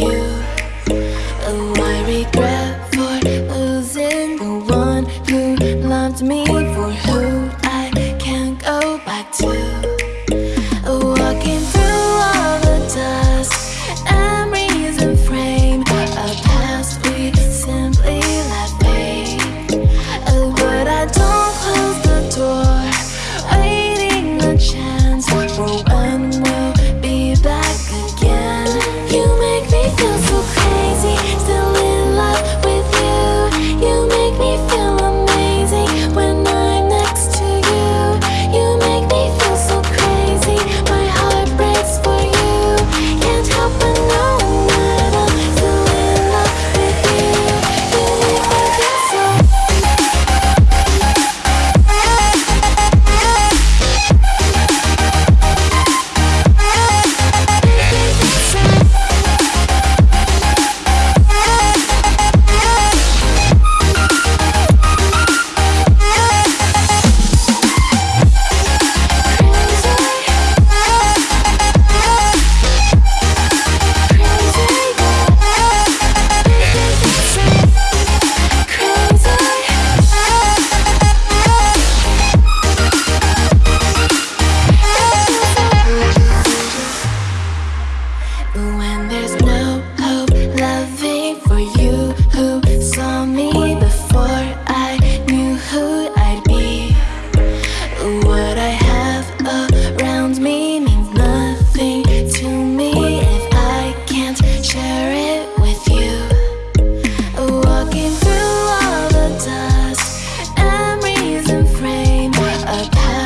you.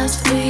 just feel